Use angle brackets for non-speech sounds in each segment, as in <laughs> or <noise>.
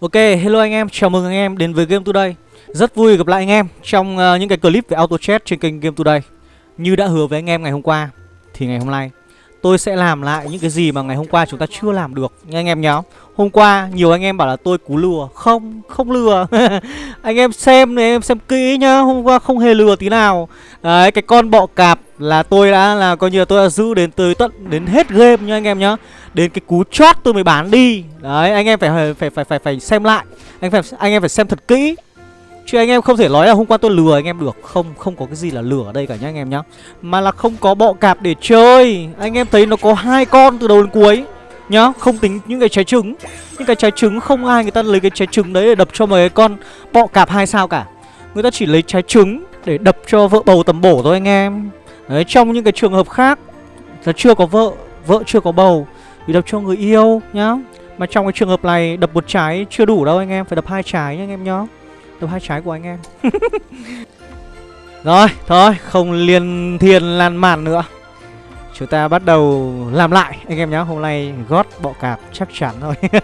Ok, hello anh em, chào mừng anh em đến với Game Today. Rất vui gặp lại anh em trong uh, những cái clip về auto chat trên kênh Game Today. Như đã hứa với anh em ngày hôm qua Thì ngày hôm nay tôi sẽ làm lại những cái gì mà ngày hôm qua chúng ta chưa làm được Nha anh em nhớ Hôm qua nhiều anh em bảo là tôi cú lừa. Không, không lừa. <laughs> Anh em xem này, em xem kỹ nhá Hôm qua không hề lừa tí nào. Đấy, cái con bọ cạp là tôi đã là coi như là tôi đã giữ đến tới tận đến hết game nha anh em nhá đến cái cú chót tôi mới bán đi. Đấy, anh em phải phải phải phải phải xem lại. Anh phải, anh em phải xem thật kỹ. Chứ anh em không thể nói là hôm qua tôi lừa anh em được. Không không có cái gì là lừa ở đây cả nhá anh em nhá. Mà là không có bọ cạp để chơi. Anh em thấy nó có hai con từ đầu đến cuối nhá. Không tính những cái trái trứng. Những cái trái trứng không ai người ta lấy cái trái trứng đấy để đập cho mấy con bọ cạp hai sao cả. Người ta chỉ lấy trái trứng để đập cho vợ bầu tầm bổ thôi anh em. Đấy, trong những cái trường hợp khác là chưa có vợ vợ chưa có bầu thì đập cho người yêu nhá. Mà trong cái trường hợp này đập một trái chưa đủ đâu anh em Phải đập hai trái nhá anh em nhá. Đập hai trái của anh em. <laughs> Rồi thôi không liên thiên lan màn nữa. Chúng ta bắt đầu làm lại anh em nhá. Hôm nay gót bọ cạp chắc chắn thôi. <laughs>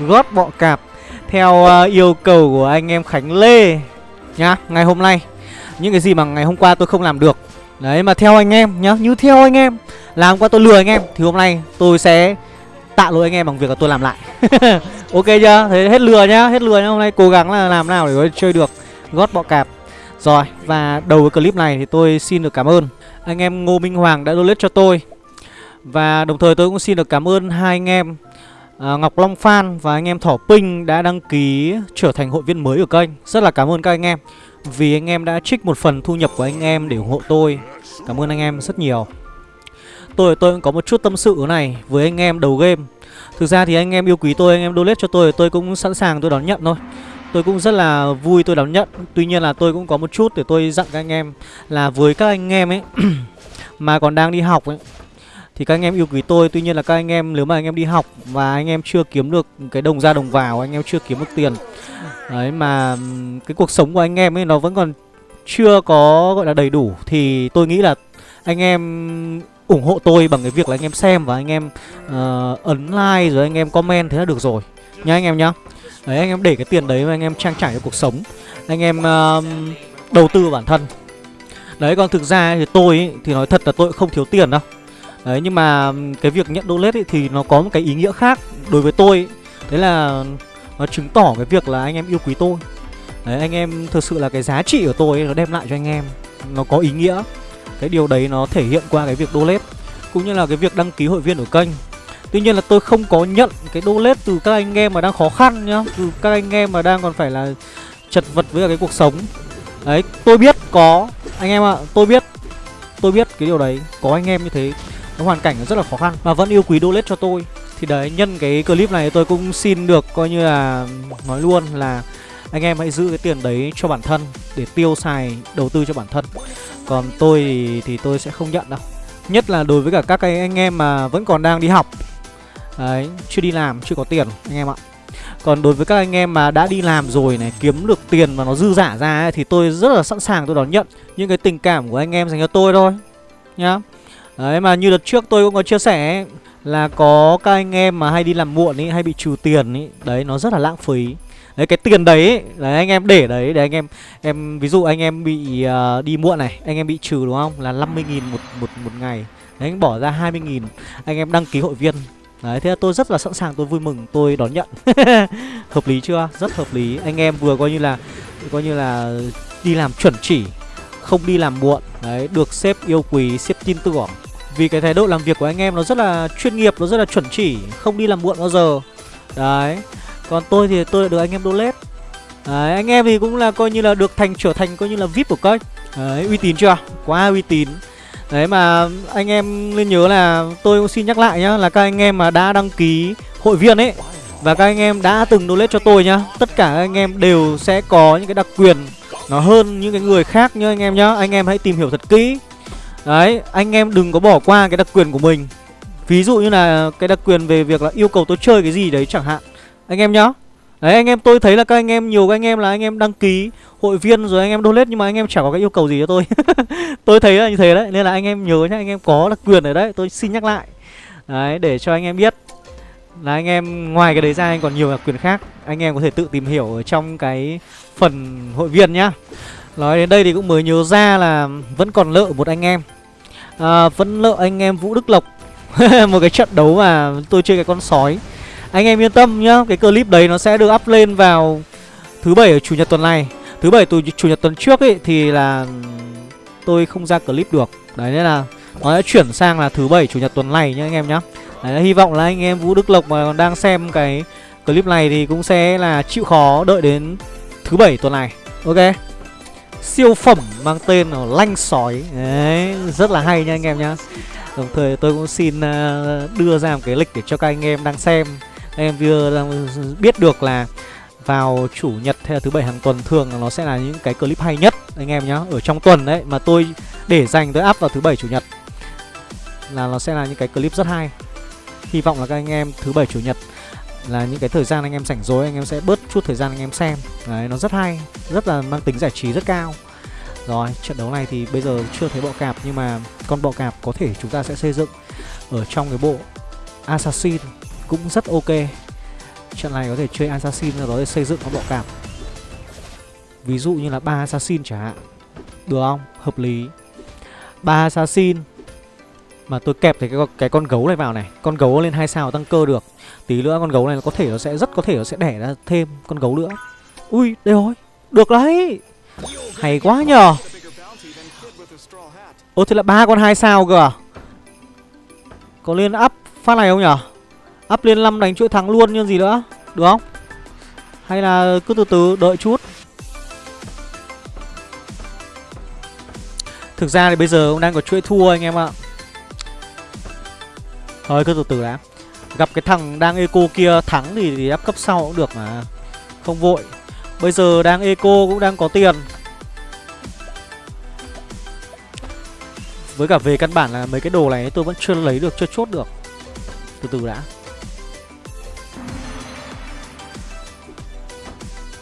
Gót bọ cạp Theo uh, yêu cầu của anh em Khánh Lê Nhá. Ngày hôm nay Những cái gì mà ngày hôm qua tôi không làm được Đấy mà theo anh em nhá Như theo anh em là hôm qua tôi lừa anh em Thì hôm nay tôi sẽ tạ lỗi anh em bằng việc là tôi làm lại. <laughs> Ok chưa? Thế hết lừa nhá Hết lừa nhá Hôm nay cố gắng là làm nào để có chơi được Gót bọ cạp. Rồi và đầu cái clip này thì tôi xin được cảm ơn Anh em Ngô Minh Hoàng đã donate cho tôi. Và đồng thời tôi cũng xin được cảm ơn hai anh em à, Ngọc Long Phan và anh em Thỏ Pinh đã đăng ký trở thành hội viên mới ở kênh. Rất là cảm ơn các anh em. Vì anh em đã trích một phần thu nhập của anh em để ủng hộ tôi Cảm ơn anh em rất nhiều tôi tôi cũng có một chút tâm sự này với anh em đầu game Thực ra thì anh em yêu quý tôi, anh em donate cho tôi Tôi cũng sẵn sàng tôi đón nhận thôi Tôi cũng rất là vui tôi đón nhận Tuy nhiên là tôi cũng có một chút để tôi dặn các anh em Là với các anh em ấy Mà còn đang đi học ấy Thì các anh em yêu quý tôi Tuy nhiên là các anh em nếu mà anh em đi học Và anh em chưa kiếm được cái đồng ra đồng vào Anh em chưa kiếm được tiền Đấy mà cái cuộc sống của anh em ấy nó vẫn còn chưa có gọi là đầy đủ Thì tôi nghĩ là anh em ủng hộ tôi bằng cái việc là anh em xem và anh em uh, ấn like rồi anh em comment thế là được rồi. Nhá anh em nhá. Đấy anh em để cái tiền đấy mà anh em trang trải cho cuộc sống. Anh em uh, đầu tư bản thân. Đấy còn thực ra thì tôi ý, thì nói thật là tôi không thiếu tiền đâu. Đấy nhưng mà cái việc nhận donate thì nó có một cái ý nghĩa khác đối với tôi ý. đấy là nó chứng tỏ cái việc là anh em yêu quý tôi. Đấy anh em thực sự là cái giá trị của tôi ấy, nó đem lại cho anh em. Nó có ý nghĩa. Cái điều đấy nó thể hiện qua cái việc donate Cũng như là cái việc đăng ký hội viên ở kênh. Tuy nhiên là tôi không có nhận cái donate từ các anh em mà đang khó khăn nhá Từ các anh em mà đang còn phải là chật vật với cái cuộc sống. Đấy, tôi biết có Anh em ạ, à, tôi biết Tôi biết cái điều đấy. Có anh em như thế Cái hoàn cảnh rất là khó khăn Mà vẫn yêu quý donate cho tôi. Thì đấy, nhân cái clip này tôi cũng xin được coi như là Nói luôn là Anh em hãy giữ cái tiền đấy cho bản thân Để tiêu xài đầu tư cho bản thân. Còn tôi thì, thì tôi sẽ không nhận đâu. Nhất là đối với cả các cái anh em mà vẫn còn đang đi học. Đấy, chưa đi làm, chưa có tiền anh em ạ. Còn đối với các anh em mà đã đi làm rồi này Kiếm được tiền mà nó dư giả ra ấy, Thì tôi rất là sẵn sàng tôi đón nhận Những cái tình cảm của anh em dành cho tôi thôi Nhá. Đấy mà như đợt trước tôi cũng có chia sẻ ấy, là có các anh em mà hay đi làm muộn ấy Hay bị trừ tiền ấy Đấy nó rất là lãng phí Đấy cái tiền đấy, là đấy anh em để đấy để anh em em ví dụ anh em bị uh, đi muộn này, anh em bị trừ đúng không? Là 50 000 một một một ngày. Đấy anh bỏ ra 20 000 anh em đăng ký hội viên. Đấy thế là tôi rất là sẵn sàng tôi vui mừng tôi đón nhận. <laughs> hợp lý chưa? Rất hợp lý. Anh em vừa coi như là coi như là đi làm chuẩn chỉ, không đi làm muộn. Đấy, được sếp yêu quý, sếp tin tưởng. Vì cái thái độ làm việc của anh em nó rất là chuyên nghiệp, nó rất là chuẩn chỉ, không đi làm muộn bao giờ. Đấy. Còn tôi thì tôi được anh em donate Đấy, anh em thì cũng là coi như là được thành trở thành coi như là VIP của kênh Đấy, uy tín chưa? Quá uy tín. Đấy mà anh em nên nhớ là tôi cũng xin nhắc lại nhá Là các anh em mà đã đăng ký hội viên ấy Và các anh em đã từng donate cho tôi nhá Tất cả các anh em đều sẽ có những cái đặc quyền Nó hơn những cái người khác nhá anh em nhá. Anh em hãy tìm hiểu thật kỹ. Đấy, anh em đừng có bỏ qua cái đặc quyền của mình Ví dụ như là cái đặc quyền về việc là yêu cầu tôi chơi cái gì đấy chẳng hạn anh em nhá Đấy anh em tôi thấy là các anh em nhiều các anh em là anh em đăng ký hội viên rồi anh em donate nhưng mà anh em chẳng có cái yêu cầu gì cho tôi. <laughs> tôi thấy là như thế đấy nên là anh em nhớ nhá anh em có đặc quyền ở đấy tôi xin nhắc lại. Đấy để cho anh em biết. là anh em ngoài cái đấy ra anh còn nhiều đặc quyền khác anh em có thể tự tìm hiểu ở trong cái phần hội viên nhá nói đến đây thì cũng mới nhớ ra là vẫn còn lợ một anh em. À, vẫn lợ anh em vũ đức lộc. <laughs> Một cái trận đấu mà tôi chơi cái con sói. Anh em yên tâm nhá cái clip đấy nó sẽ được up lên vào thứ bảy ở chủ nhật tuần này. Thứ bảy từ chủ nhật tuần trước ấy thì là tôi không ra clip được. Đấy nên là nó đã chuyển sang là thứ bảy chủ nhật tuần này nhá anh em nhá. Đấy hy vọng là anh em vũ đức lộc mà còn đang xem cái clip này thì cũng sẽ là chịu khó đợi đến thứ bảy tuần này. Ok siêu phẩm mang tên là lanh sói. Đấy, rất là hay nha anh em nhá. Đồng thời tôi cũng xin à, đưa ra một cái lịch để cho các anh em đang xem. Anh em vừa biết được là vào chủ nhật hay là thứ bảy hàng tuần thường nó sẽ là những cái clip hay nhất, anh em nhá, ở trong tuần đấy, mà tôi để dành tới up vào thứ bảy chủ nhật là nó sẽ là những cái clip rất hay. Hy vọng là các anh em thứ bảy chủ nhật là những cái thời gian anh em rảnh rỗi, anh em sẽ bớt chút thời gian anh em xem. Đấy, nó rất hay, rất là mang tính giải trí rất cao. Rồi, trận đấu này thì bây giờ chưa thấy bọ cạp, nhưng mà con bọ cạp có thể chúng ta sẽ xây dựng ở trong cái bộ assassin cũng rất ok. Trận này có thể chơi assassin rồi đó để xây dựng con bọ cạp. Ví dụ như là ba assassin chẳng hạn. Được không? Hợp lý. Ba assassin mà tôi kẹp thì cái cái con gấu này vào này. Con gấu lên hai sao tăng cơ được. Tí nữa con gấu này có thể nó sẽ rất có thể nó sẽ đẻ ra thêm con gấu nữa. Ui, đây rồi. Được đấy. Hay quá nhờ. Ô thế là ba con hai sao cơ à? Có lên up phát này không nhở up lên năm đánh chuỗi thắng luôn như gì nữa? Được không? Hay là cứ từ từ, đợi chút. Thực ra thì bây giờ cũng đang có chuỗi thua anh em ạ. Thôi cứ từ từ đã. Gặp cái thằng đang eco kia thắng thì, thì áp cấp sau cũng được mà. Không vội. Bây giờ đang eco cũng đang có tiền. Với cả về căn bản là mấy cái đồ này tôi vẫn chưa lấy được, chưa chốt được. Từ từ đã.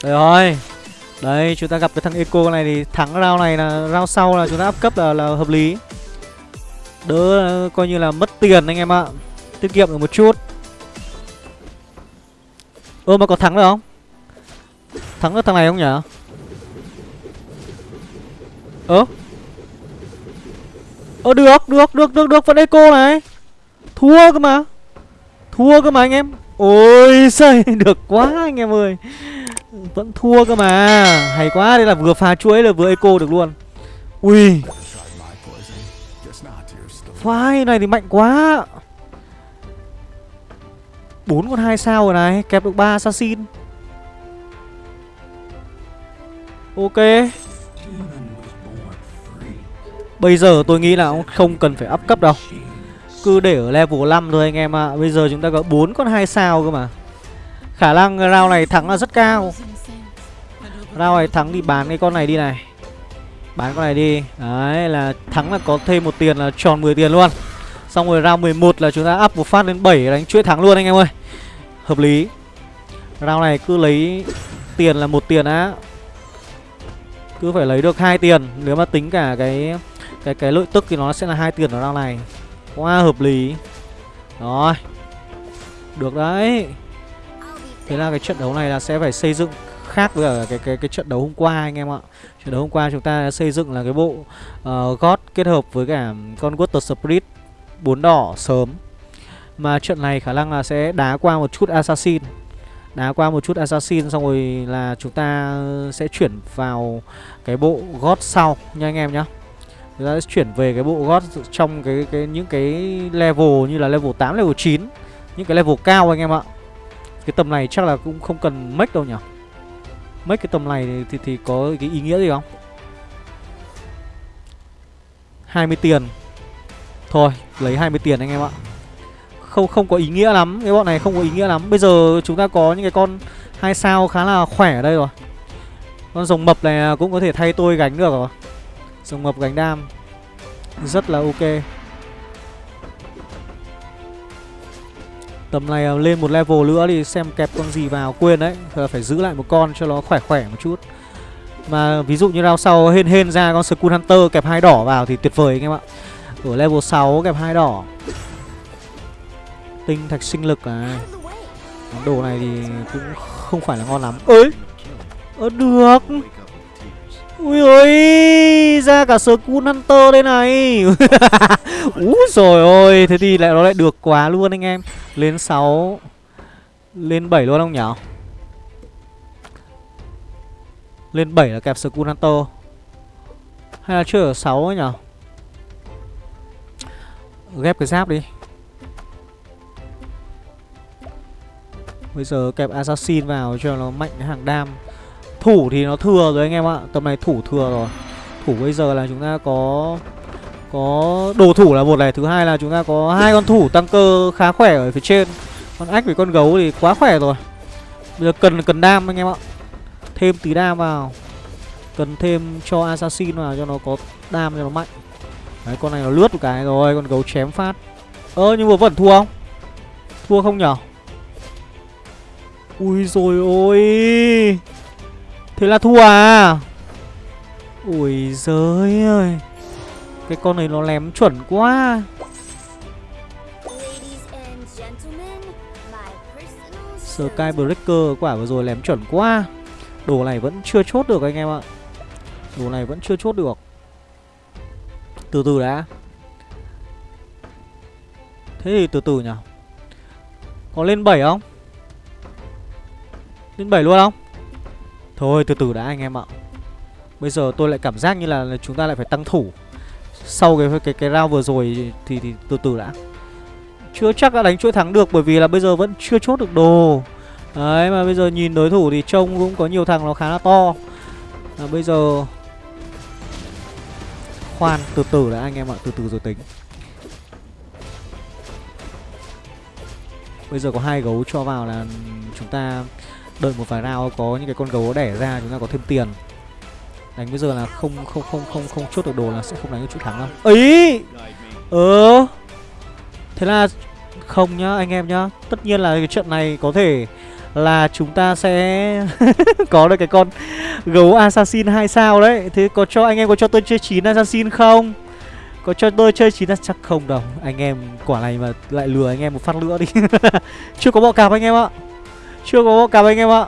Đây rồi. Đấy chúng ta gặp cái thằng eco này thì thắng round này là round sau là chúng ta áp cấp là, là hợp lý. Đỡ, coi như là mất tiền anh em ạ. Tiết kiệm được một chút. Ơ, mà có thắng được không? Thắng được thằng này không nhỉ? Ơ? Ơ, được được được được được. Vẫn eco này. Thua cơ mà. Thua cơ mà anh em. Ôi <laughs> xây được quá anh em ơi. Vẫn thua cơ mà. Hay quá, đây là vừa phá chuỗi là vừa eco được luôn. Ui. Vai này thì mạnh quá. Bốn con hai sao rồi này, Kẹp được ba assassin. Ok. Bây giờ tôi nghĩ là không cần phải up cấp đâu. Cứ để ở level 5 thôi anh em ạ. À. Bây giờ chúng ta có bốn con hai sao cơ mà. Khả năng round này thắng là rất cao. Round này thắng thì bán cái con này đi này. Bán con này đi. Đấy, là thắng là có thêm một tiền là tròn 10 tiền luôn. Xong rồi round 11 là chúng ta up một phát lên 7 đánh chuỗi thắng luôn anh em ơi. Hợp lý. Round này cứ lấy tiền là một tiền á. Cứ phải lấy được hai tiền. Nếu mà tính cả cái cái cái lợi tức thì nó sẽ là hai tiền ở round này. Quá hợp lý. Rồi. Được đấy. Thế là cái trận đấu này là sẽ phải xây dựng khác với cái cái cái trận đấu hôm qua anh em ạ. Trận đấu hôm qua chúng ta xây dựng là cái bộ uh, God kết hợp với cả con Water Spirit bốn đỏ sớm. Mà trận này khả năng là sẽ đá qua một chút Assassin. Đá qua một chút Assassin xong rồi là chúng ta sẽ chuyển vào cái bộ God sau nha anh em nhá. Chúng ta sẽ chuyển về cái bộ God trong cái cái những cái level như là level 8, level 9, những cái level cao anh em ạ. Cái tầm này chắc là cũng không cần mech đâu nhỉ mấy cái tầm này thì, thì, có cái ý nghĩa gì không? 20 tiền. Thôi lấy 20 tiền anh em ạ. Không không có ý nghĩa lắm Cái bọn này không có ý nghĩa lắm. Bây giờ chúng ta có những cái con hai sao khá là khỏe ở đây rồi. Con rồng mập này cũng có thể thay tôi gánh được rồi. Rồng mập gánh đam. Rất là ok. Tầm này à, lên một level nữa thì xem kẹp con gì vào, Quên đấy. Phải giữ lại một con cho nó khỏe khỏe một chút. Mà ví dụ như rao sau hên hên ra con Skull Hunter kẹp hai đỏ vào thì tuyệt vời anh em ạ. Ở level 6 kẹp hai đỏ. Tinh thạch sinh lực này. Đồ này thì cũng không phải là ngon lắm. Ơi ơ, được! Ui ôi, ra cả sờ cun hunter đây này. <laughs> Úi rồi ôi thế thì lại nó lại được quá luôn anh em. Lên 6 lên 7 luôn không nhở? Lên 7 là kẹp Skull Hunter. Hay là chưa ở 6 ấy nhở? Ghép cái giáp đi. Bây giờ kẹp Assassin vào cho nó mạnh hàng đam. Thủ thì nó thừa rồi anh em ạ. Tầm này thủ thừa rồi. Thủ bây giờ là chúng ta có Có đồ thủ là một này, Thứ hai là chúng ta có hai con thủ tăng cơ khá khỏe ở phía trên. Con ách với con gấu thì quá khỏe rồi. Bây giờ cần cần đam anh em ạ. Thêm tí đam vào. Cần thêm cho assassin vào cho nó có đam cho nó mạnh. Đấy, con này nó lướt một cái rồi, Con gấu chém phát. Ơ, nhưng mà vẫn thua không? Thua không nhở? Ui rồi ôi. Thế là thua à? Ui giới ơi. Cái con này nó lém chuẩn quá. Skybreaker quả vừa rồi lém chuẩn quá. Đồ này vẫn chưa chốt được anh em ạ. Đồ này vẫn chưa chốt được. Từ từ đã. Thế thì từ từ nhỉ? Có lên 7 không? Lên 7 luôn không? Thôi từ từ đã anh em ạ. Bây giờ tôi lại cảm giác như là chúng ta lại phải tăng thủ. Sau cái cái cái round vừa rồi thì, thì từ từ đã. Chưa chắc đã đánh chuỗi thắng được Bởi vì là bây giờ vẫn chưa chốt được đồ. Đấy mà bây giờ nhìn đối thủ thì trông cũng có nhiều thằng nó khá là to. À, Bây giờ Khoan từ từ đã anh em ạ Từ từ rồi tính. Bây giờ có hai gấu cho vào là chúng ta đợi một vài round có những cái con gấu đẻ ra chúng ta có thêm tiền. Đánh bây giờ là không không không không không chốt được đồ là sẽ không đánh được chuỗi thắng đâu. Ấy! Ờ! Thế là không nhá, anh em nhá. Tất nhiên là cái trận này có thể là chúng ta sẽ <laughs> có được cái con gấu assassin hai sao đấy. Thế có cho, anh em có cho tôi chơi chín assassin không? Có cho tôi chơi chín chắc không đâu. Anh em quả này mà lại lừa anh em một phát nữa đi. <laughs> Chưa có bọ cạp anh em ạ chưa có bọ anh em ạ.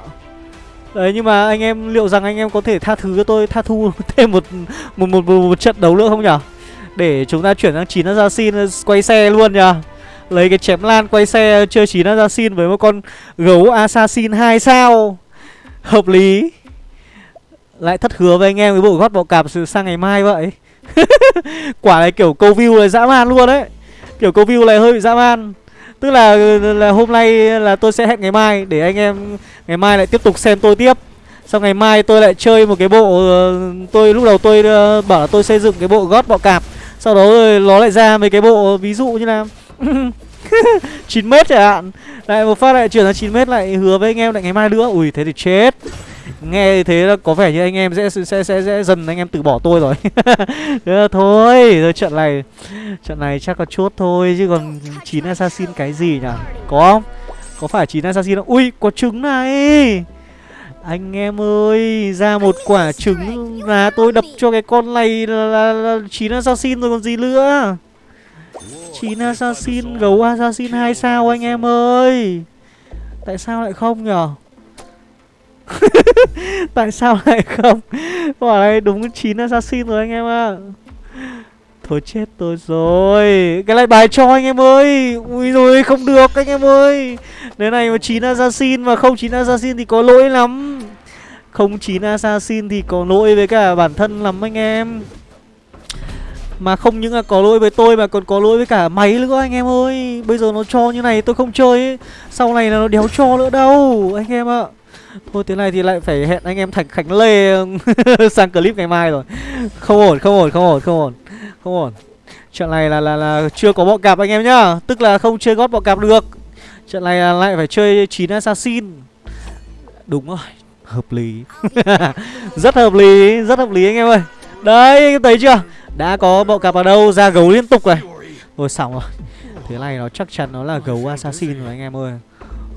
Đấy nhưng mà anh em liệu rằng anh em có thể tha thứ cho tôi tha thu <laughs> thêm một một một, một, một trận đấu nữa không nhở để chúng ta chuyển sang chín assassin ờ, quay xe luôn nhở Lấy cái chém lan quay xe ờ, chơi 9 assassin với một con gấu assassin 2 sao? Hợp lý. Lại thất hứa với anh em cái bộ gót bọ cạp sang ngày mai vậy. <laughs> Quả này kiểu câu view này dã man luôn đấy. Kiểu câu view này hơi bị dã man. Tức là là hôm nay là tôi sẽ hẹn ngày mai Để anh em ngày mai lại tiếp tục xem tôi tiếp. Xong ngày mai tôi lại chơi một cái bộ ờ, Tôi lúc đầu tôi ờ, bảo là tôi xây dựng cái bộ gót bọ cạp, Sau đó nó lại ra mấy cái bộ ờ, ví dụ như là <laughs> 9 mét chẳng hạn. Lại một phát lại chuyển sang 9 mét lại hứa với anh em lại ngày mai nữa. Ui, thế thì chết. Nghe thế là có vẻ như anh em sẽ sẽ sẽ, sẽ dần anh em từ bỏ tôi rồi. <laughs> Thôi Rồi trận này Trận này chắc có chốt thôi Chứ còn chín assassin cái gì nhỉ? Có không? Có phải chín assassin không? Ui có trứng này. Anh em ơi Ra một quả trứng là tôi đập cho cái con này là, là, là 9 assassin rồi còn gì nữa. Chín assassin gấu assassin hai sao anh em ơi? Tại sao lại không nhở? <laughs> tại sao lại không? Quả này đúng chín assassin rồi anh em ạ. Thôi chết tôi rồi. Cái này bài cho anh em ơi. Ui rồi, không được anh em ơi. Nếu này mà chín assassin mà không chín assassin thì có lỗi lắm. Không chín assassin thì có lỗi với cả bản thân lắm anh em. Mà không những là có lỗi với tôi mà còn có lỗi với cả máy nữa anh em ơi. Bây giờ nó cho như này tôi không chơi ấy. Sau này là nó đéo cho nữa đâu, anh em ạ. Thôi thế này thì lại phải hẹn anh em Thành Khánh Lê <laughs> sang clip ngày mai rồi. Không ổn, không ổn, không ổn, không ổn Không ổn. Trận này là là là chưa có bọ cạp anh em nhá. Tức là không chơi gót bọ cạp được. Trận này là lại phải chơi 9 assassin. Đúng rồi Hợp lý. <laughs> Rất hợp lý, rất hợp lý anh em ơi. Đấy, anh em thấy chưa? Đã có bọ cạp ở đâu ra gấu liên tục này Rồi xong rồi. Thế này nó chắc chắn nó là gấu assassin rồi anh em ơi.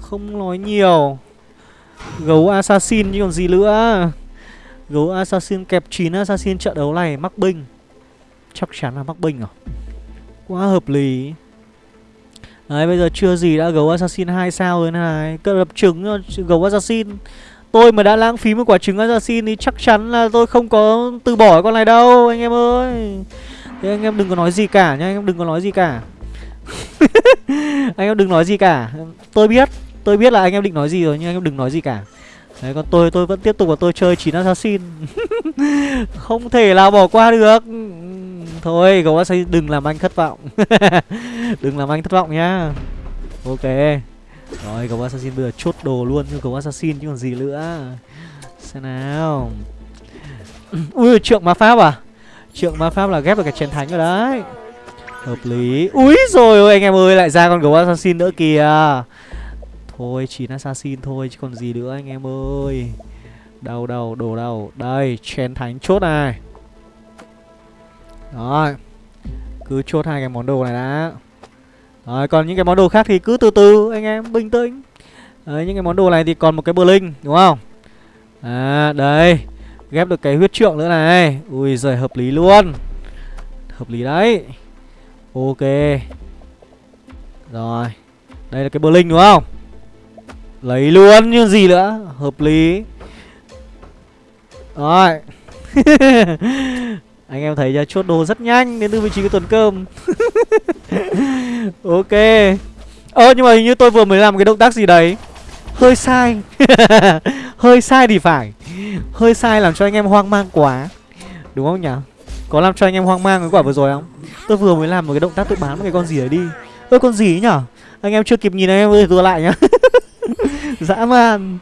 Không nói nhiều. Gấu assassin chứ còn gì nữa. Gấu assassin kẹp 9 assassin trận đấu này mắc binh Chắc chắn là mắc binh à? Quá hợp lý. Đấy bây giờ chưa gì đã gấu assassin 2 sao rồi này. Cất đập trứng gấu assassin. Tôi mà đã lãng phí một quả trứng assassin thì chắc chắn là tôi không có từ bỏ con này đâu anh em ơi. Thế anh em đừng có nói gì cả nhá, anh em đừng có nói gì cả. <laughs> Anh em đừng nói gì cả. Tôi biết, tôi biết là anh em định nói gì rồi, nhưng anh em đừng nói gì cả. Đấy, còn tôi tôi vẫn tiếp tục và tôi chơi 9 assassin. <laughs> Không thể nào bỏ qua được. Thôi gấu assassin đừng làm anh thất vọng. <laughs> Đừng làm anh thất vọng nhá. Ok. Rồi gấu assassin bây giờ chốt đồ luôn cho gấu assassin chứ còn gì nữa. Xem nào. <clears throat> Ui, trượng ma pháp à? Trượng ma pháp là ghép được cái chén thánh rồi đấy. Hợp lý. Úi rồi ôi anh em ơi, lại ra con gấu assassin nữa kìa. Thôi 9 assassin thôi, chứ còn gì nữa anh em ơi. Đâu đâu đồ đâu Đây, chén thánh chốt này. Rồi, Cứ chốt hai cái món đồ này đã. Rồi, còn những cái món đồ khác thì cứ từ từ, anh em, bình tĩnh. Đấy, những cái món đồ này thì còn một cái bờ linh đúng không? À đây, Ghép được cái huyết trượng nữa này. Ui giời, hợp lý luôn. Hợp lý đấy. Ok. Rồi, Đây là cái bờ linh đúng không? Lấy luôn như gì nữa? Hợp lý. Rồi. <laughs> Anh em thấy ra chốt đồ rất nhanh, Đến từ vị trí của tuần cơm. <laughs> Ok. Ơ, nhưng mà hình như tôi vừa mới làm cái động tác gì đấy. Hơi sai. <laughs> Hơi sai thì phải. Hơi sai làm cho anh em hoang mang quá. Đúng không nhỉ? Có làm cho anh em hoang mang cái quả vừa rồi không? Tôi vừa mới làm một cái động tác tôi bán một cái con gì đấy đi. Ơ, con gì nhỉ? Anh em chưa kịp nhìn, anh em ơi lại nhá. <laughs> Dã man.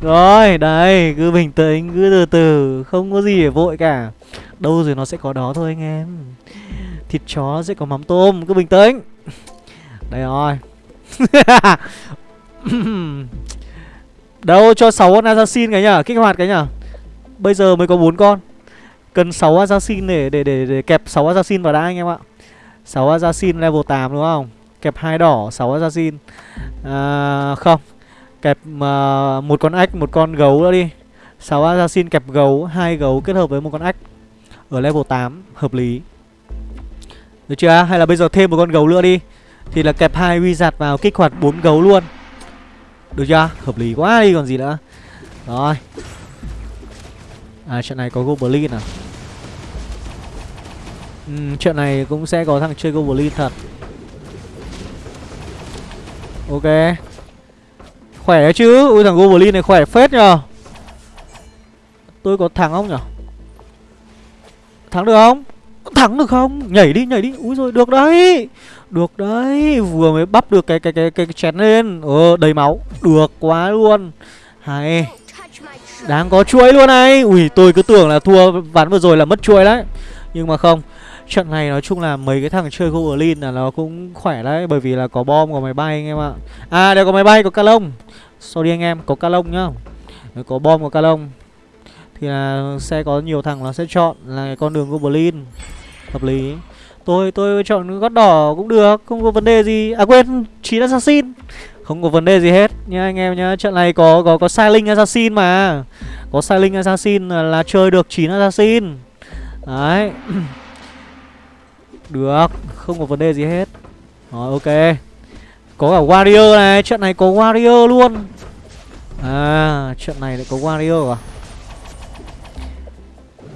Rồi đấy cứ bình tĩnh cứ từ từ Không có gì để vội cả. Đâu rồi nó sẽ có đó thôi anh em. Thịt chó sẽ có mắm tôm Cứ bình tĩnh. Đây rồi. <laughs> Đâu cho 6 con assassin cái nhở? Kích hoạt cái nhở? Bây giờ mới có 4 con. Cần 6 assassin để để để, để kẹp 6 assassin vào đã anh em ạ. 6 assassin level 8 đúng không? Kẹp hai đỏ 6 assassin. À, Không. Kẹp uh, một con ếch, một con gấu nữa đi. 6 assassin kẹp gấu, hai gấu kết hợp với một con ếch Ở level 8, hợp lý. Được chưa? Hay là bây giờ thêm một con gấu nữa đi. Thì là kẹp hai wizard vào kích hoạt bốn gấu luôn. Được chưa? Hợp lý quá đi còn gì nữa. Rồi. À trận này có Goblin à? Ừ, Trận này cũng sẽ có thằng chơi Goblin thật. Ok. Khỏe chứ. Ui thằng Goblin này khỏe phết nhờ. Tôi có thắng không nhở? Thắng được không? Thắng được không? Nhảy đi nhảy đi. Úi rồi được đấy. Được đấy. Vừa mới bắp được cái cái cái cái, cái chén lên. Ờ đầy máu. Được quá luôn. Hay. Đáng có chuỗi luôn này. Ui tôi cứ tưởng là thua ván vừa rồi là mất chuỗi đấy. Nhưng mà không. Trận này nói chung là mấy cái thằng chơi Goblin là nó cũng khỏe đấy. Bởi vì là có bom, có máy bay anh em ạ. À đều có máy bay, có ca lông. Sorry anh em, có ca lông nhá Có bom, có ca lông Thì là sẽ có nhiều thằng nó sẽ chọn là con đường Goblin. Hợp lý. Tôi tôi chọn gót đỏ cũng được Không có vấn đề gì. À quên, chín assassin. Không có vấn đề gì hết. Nha anh em nhá Trận này có có có Silent Assassin mà. Có Silent Assassin là, là chơi được chín assassin. Đấy. <clears throat> Được Không có vấn đề gì hết. Rồi ok. Có cả Warrior này Trận này có Warrior luôn. À trận này lại có Warrior à?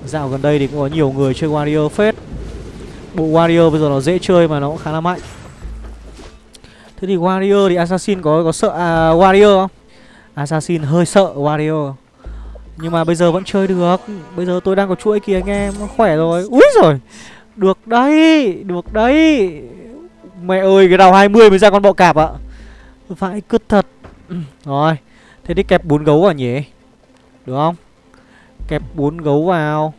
Dạo gần đây thì cũng có nhiều người chơi Warrior phết. Bộ Warrior bây giờ nó dễ chơi mà nó cũng khá là mạnh. Thế thì Warrior thì Assassin có có sợ à, Warrior không? Assassin hơi sợ Warrior. Nhưng mà bây giờ vẫn chơi được. Bây giờ tôi đang có chuỗi kìa anh em khỏe rồi. Úi rồi Được đấy Được đấy. Mẹ ơi cái đầu 20 mới ra con bọ cạp ạ. Vãi cứt thật. Rồi Thế thì kẹp bốn gấu vào nhỉ? Được không? Kẹp bốn gấu vào.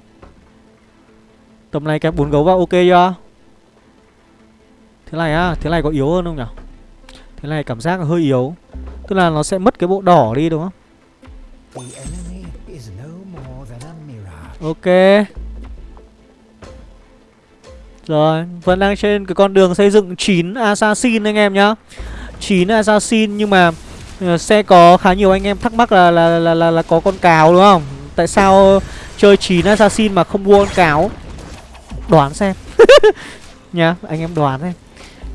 Tầm này kẹp bốn gấu vào ok chưa? Thế này á Thế này có yếu hơn không nhỉ? Thế này cảm giác là hơi yếu. Tức là nó sẽ mất cái bộ đỏ đi đúng không? Ok rồi Vẫn đang trên cái con đường xây dựng 9 Assassin anh em nhá. 9 Assassin nhưng mà ờ, Sẽ có khá nhiều anh em thắc mắc là là, là, là, là có con cáo đúng không? Tại sao chơi 9 Assassin mà không mua con cáo? Đoán xem. <laughs> Nhá anh em đoán xem.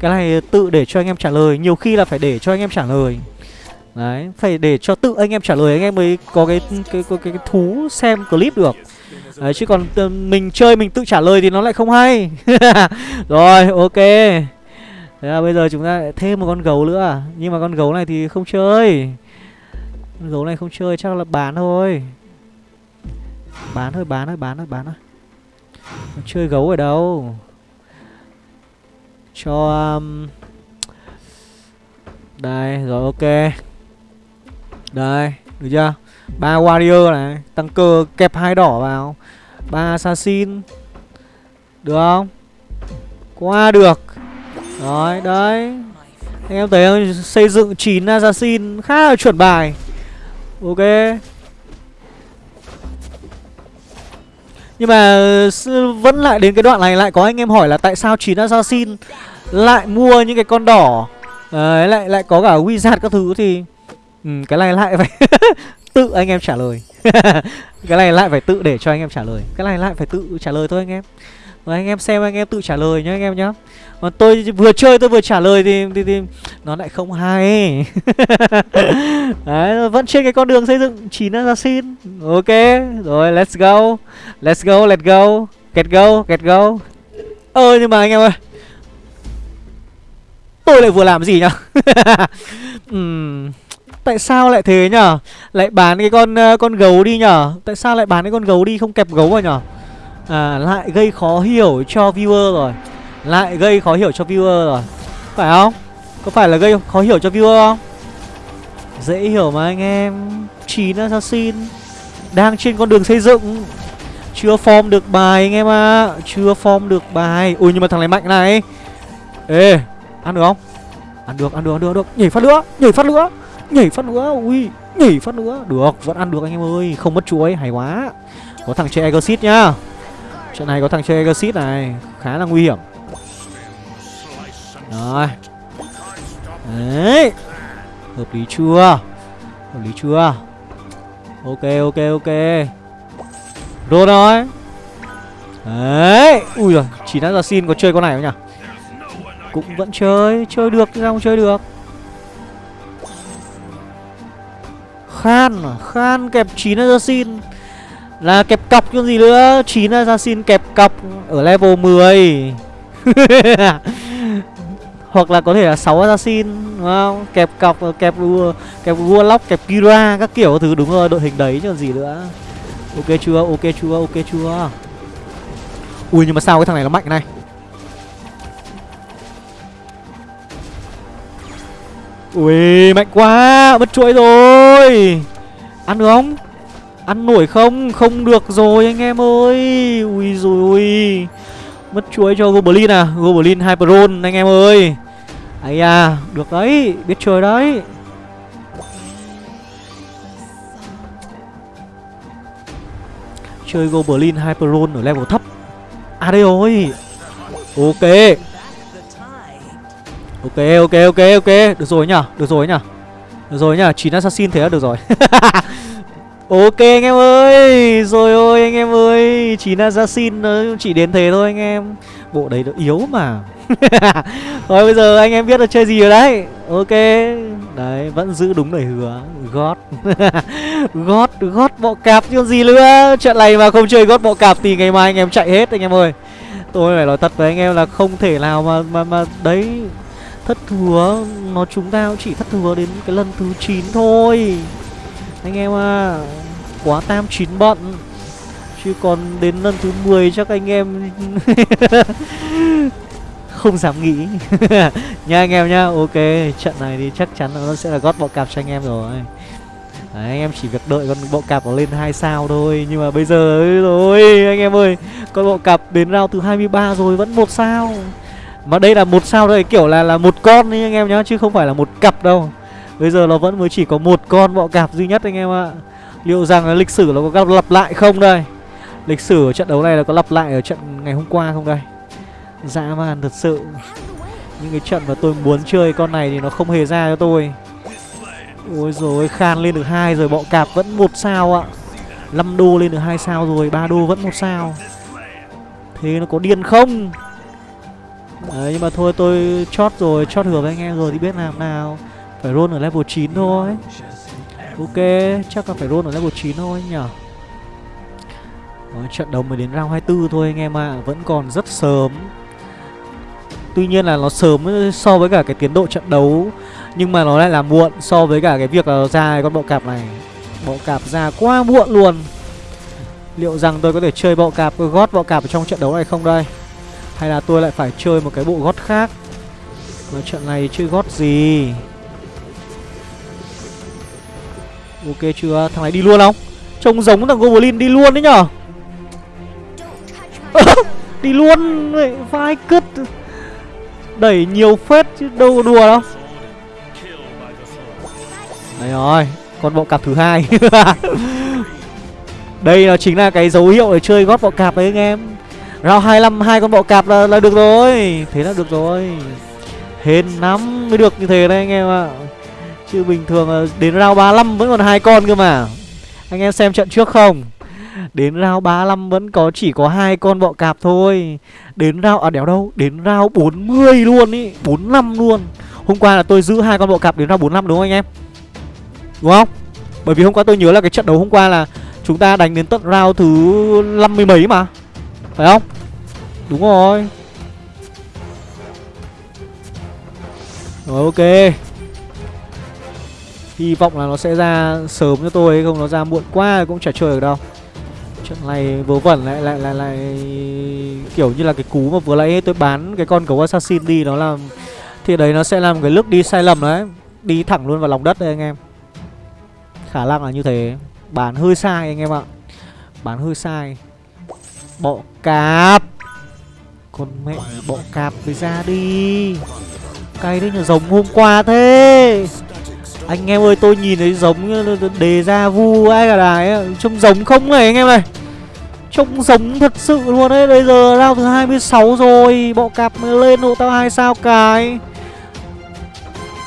Cái này tự để cho anh em trả lời Nhiều khi là phải để cho anh em trả lời. Đấy, phải để cho tự anh em trả lời anh em mới có cái cái cái, cái, cái thú xem clip được. Đấy, chứ còn ờ, mình chơi mình tự trả lời thì nó lại không hay. <laughs> Rồi, ok. Thế là bây giờ chúng ta lại thêm một con gấu nữa à? Nhưng mà con gấu này thì không chơi. Con gấu này không chơi chắc là bán thôi. Bán thôi, bán thôi, bán thôi, bán thôi. Chơi gấu ở đâu? Cho um... Đây, rồi ok. Đây, được chưa? Ba warrior này, tăng cơ kẹp hai đỏ vào. ba assassin. Được không? Qua được. Rồi, đấy. Anh em thấy không? Xây dựng 9 assassin khá là chuẩn bài. Ok. Nhưng mà vẫn lại đến cái đoạn này lại có anh em hỏi là tại sao 9 assassin lại mua những cái con đỏ. Đấy, lại lại có cả wizard các thứ thì ừ, cái này lại phải <laughs> tự anh em trả lời. <laughs> Cái này lại phải tự để cho anh em trả lời. Cái này lại phải tự trả lời thôi anh em. Rồi anh em xem anh em tự trả lời nhá anh em nhá. Còn tôi vừa chơi tôi vừa trả lời thì, thì, thì nó lại không hay. <laughs> Đấy, vẫn trên cái con đường xây dựng chín assassin. Ok rồi let's go. Let's go let's go. Get go get go. Ơ nhưng mà anh em ơi. Tôi lại vừa làm gì nhá? <laughs> Uhm, Tại sao lại thế nhở? Lại bán cái con uh, con gấu đi nhở? Tại sao lại bán cái con gấu đi không kẹp gấu vào nhở? À lại gây khó hiểu cho viewer rồi. Lại gây khó hiểu cho viewer rồi. Phải không? Có phải là gây khó hiểu cho viewer không? Dễ hiểu mà anh em. 9 assassin. Đang trên con đường xây dựng. Chưa form được bài anh em ạ. À. Chưa form được bài. Ui nhưng mà thằng này mạnh này. Ê Ăn được không? Ăn được, ăn được, ăn được, ăn được. Nhảy phát nữa, nhảy phát nữa Nhảy phát nữa, Ui, Nhảy phát nữa. Được, Vẫn ăn được anh em ơi, Không mất chuối, Hay quá. Có thằng chơi Exit nhá. Trận này có thằng chơi Exit này, Khá là nguy hiểm. Rồi. Đấy. Hợp lý chưa? Hợp lý chưa? Ok ok ok. Rồi rồi Đấy. Ui rồi Chỉ đã ra xin có chơi con này không nhỉ? Cũng vẫn chơi Chơi được sao không chơi được? Khan? Khan kẹp 9 assassin. Là kẹp cọc chứ gì nữa 9 assassin kẹp cọc Ở level 10 <laughs> Hoặc là có thể là 6 assassin, Đúng không? Kẹp cọc, Kẹp kẹp warlock, Kẹp kira, Các kiểu thứ, đúng rồi, Đội hình đấy chứ gì nữa. Ok chưa Ok chưa Ok chưa. Ui, nhưng mà sao cái thằng này nó mạnh này? Ui, mạnh quá, Mất chuỗi rồi. Ăn được không? Ăn nổi không? Không được rồi anh em ơi. Ui rồi ui Mất chuỗi cho Goblin à? Goblin Hyperon, anh em ơi. Ấy à Được đấy, Biết chơi đấy. Chơi Goblin Hyperon ở level thấp. À đây rồi. Ok. Ok ok ok ok. Được rồi nhá Được rồi nhá Được rồi nhá 9 assassin thế là được rồi. <laughs> Ok anh em ơi, Rồi ôi anh em ơi 9 assassin nó chỉ đến thế thôi anh em. Bộ đấy nó yếu mà. <laughs> Rồi bây giờ anh em biết là chơi gì rồi đấy. Ok, Đấy, vẫn giữ đúng lời hứa. God. <laughs> God God bọ cạp chứ gì nữa. Trận này mà không chơi God bọ cạp thì ngày mai anh em chạy hết anh em ơi. Tôi phải nói thật với anh em là không thể nào mà mà mà, đấy. Thất thừa Nó chúng ta cũng chỉ thất thừa đến cái lần thứ 9 thôi. Anh em à Quá tam chín bận. Chứ còn đến lần thứ 10 chắc anh em <laughs> Không dám nghĩ. <laughs> Nha anh em nhá Ok trận này thì chắc chắn nó sẽ là gót bọ cạp cho anh em rồi. Đấy, anh em chỉ việc đợi con bộ cạp nó lên hai sao thôi Nhưng mà bây giờ rồi. Anh em ơi Con bộ cạp đến round thứ 23 rồi vẫn một sao mà đây là một sao đây, kiểu là là một con đấy anh em nhá, chứ không phải là một cặp đâu. Bây giờ nó vẫn mới chỉ có một con bọ cạp duy nhất anh em ạ. Liệu rằng là lịch sử nó có lặp lại không đây? Lịch sử ở trận đấu này là có lặp lại ở trận ngày hôm qua không đây? Dã man thật sự. Những cái trận mà tôi muốn chơi con này thì nó không hề ra cho tôi. Ôi rồi khan lên được hai rồi, bọ cạp vẫn một sao ạ. 5 đô lên được hai sao rồi, ba đô vẫn một sao. Thế nó có điên không? Đấy, nhưng mà thôi tôi chót rồi, chót hứa với anh em rồi thì biết làm nào. Phải roll ở level 9 thôi. Ok, chắc là phải roll ở level 9 thôi nhở Đấy, Trận đấu mới đến round 24 thôi anh em ạ. À. Vẫn còn rất sớm. Tuy nhiên là nó sớm so với cả cái tiến độ trận đấu Nhưng mà nó lại là muộn so với cả cái việc là ra con bọ cạp này. Bọ cạp ra quá muộn luôn. Liệu rằng tôi có thể chơi bọ cạp gót bọ cạp ở trong trận đấu này không đây? Hay là tôi lại phải chơi một cái bộ gót khác? Mà trận này chơi gót gì. Ok chưa? Thằng này đi luôn không? Trông giống thằng Goblin đi luôn đấy nhở? <laughs> Đi luôn Vai cứt. Đẩy nhiều phết chứ đâu có đùa đâu. Đấy rồi, Con bọ cạp thứ hai. <laughs> Đây là chính là cái dấu hiệu để chơi gót bọ cạp đấy anh em. Round 25 hai con bọ cạp là, là được rồi. Thế là được rồi. Hên lắm mới được như thế đấy anh em ạ. Chứ bình thường đến round 35 vẫn còn hai con cơ mà. Anh em xem trận trước không? Đến round 35 vẫn có chỉ có hai con bọ cạp thôi. Đến round à đéo đâu? Đến round 40 luôn ý. 45 luôn. Hôm qua là tôi giữ hai con bọ cạp đến round 45 đúng không anh em? Đúng không? Bởi vì hôm qua tôi nhớ là cái trận đấu hôm qua là Chúng ta đánh đến tận round thứ 50 mấy mà. Phải không? Đúng rồi. Rồi, ok. Hy vọng là nó sẽ ra sớm cho tôi, Không nó ra muộn quá cũng chả chơi được đâu. Trận này vớ vẩn lại lại lại lại Kiểu như là cái cú mà vừa nãy tôi bán cái con gấu assassin đi, Nó làm Thì đấy, nó sẽ làm cái lúc đi sai lầm đấy. Đi thẳng luôn vào lòng đất đây anh em. Khả năng là như thế. Bán hơi sai, anh em ạ. Bán hơi sai. Bọ cạp. Con mẹ bọ cạp với ra đi. Cay đấy nhờ giống hôm qua thế. Anh em ơi, tôi nhìn thấy giống đề ra vu ai cả đài Trông giống không này anh em này Trông giống thật sự luôn đấy Bây giờ round thứ 26 rồi. Bọ cạp mới lên hộ tao hai sao cái.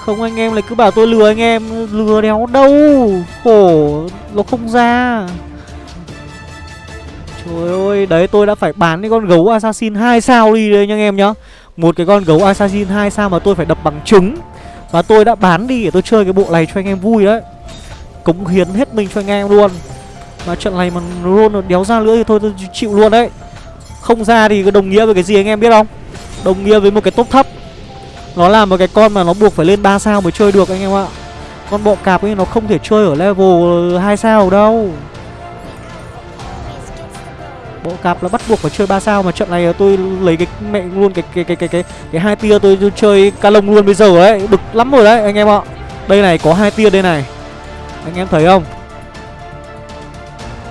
Không, anh em lại cứ bảo tôi lừa anh em. Lừa đéo đâu. Khổ, Nó không ra. Trời ơi, Đấy, tôi đã phải bán cái con gấu assassin 2 sao đi đây nha anh em nhá. Một cái con gấu assassin 2 sao mà tôi phải đập bằng trứng. Và tôi đã bán đi để tôi chơi cái bộ này cho anh em vui đấy. Cống hiến hết mình cho anh em luôn. Mà trận này mà luôn đéo ra nữa thì thôi, tôi chịu luôn đấy. Không ra thì có đồng nghĩa với cái gì anh em biết không? Đồng nghĩa với một cái top thấp. Nó là một cái con mà nó buộc phải lên 3 sao mới chơi được anh em ạ. Con bọ cạp ấy nó không thể chơi ở level 2 sao đâu. Bộ cạp là bắt buộc phải chơi 3 sao mà trận này tôi lấy cái mẹ luôn cái cái cái cái cái cái hai tia tôi, tôi chơi ca lông luôn bây giờ đấy, bực lắm rồi đấy anh em ạ. Đây này có hai tia đây này. Anh em thấy không?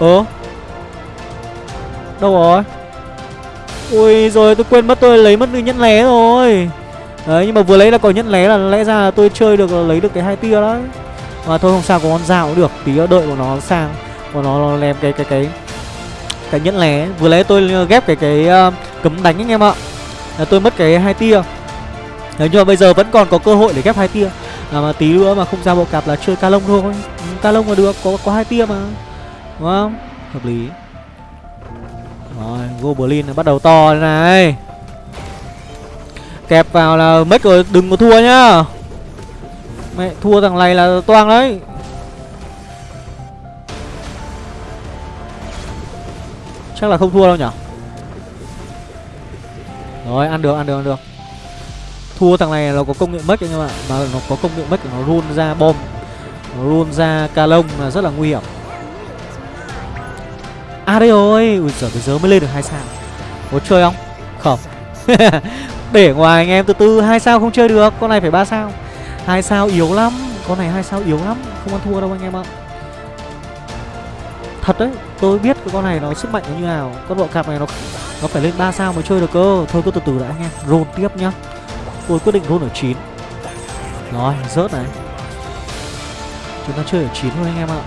ớ Đâu rồi Ui rồi tôi quên mất tôi lấy mất nhẫn lé rồi Đấy nhưng mà vừa lấy là có nhẫn lé là lẽ ra là tôi chơi được là lấy được cái hai tia đấy Mà thôi không sao có con dao cũng được Tí đợi của nó sang Của nó, nó làm cái cái cái cái nhẫn lé Vừa lấy tôi ghép cái cái uh, cấm đánh anh em ạ. Là Tôi mất cái hai tia. Đấy nhưng mà bây giờ vẫn còn có cơ hội để ghép hai tia. À, Mà tí nữa mà không ra bộ cạp là chơi ca lông thôi. Ừ, ca lông mà được có có hai tia mà. Đúng không? Hợp lý. Rồi, Goblin bắt đầu to này. Kẹp vào là mất rồi, đừng có thua nhá. Mẹ, thua thằng này là toang đấy. Chắc là không thua đâu nhở Rồi, ăn được, ăn được, ăn được. Thua thằng này nó có công nghệ mất anh em ạ Mà nó có công nghệ mất thì nó run ra bom. Nó run ra ca lông là rất là nguy hiểm. À đây rồi. Ui giời bây giờ mới lên được hai sao. Có chơi không? Không. <laughs> Để ngoài anh em từ từ hai sao không chơi được. Con này phải ba sao. Hai sao yếu lắm. Con này hai sao yếu lắm. Không ăn thua đâu anh em ạ. Thật đấy. Tôi biết cái con này nó sức mạnh nó như nào. Con bộ cạp này nó nó phải lên 3 sao mới chơi được cơ. Thôi cứ từ từ đã anh em Roll tiếp nhá. Tôi quyết định roll ở 9 Rồi rớt này. Chúng ta chơi ở 9 thôi anh em ạ.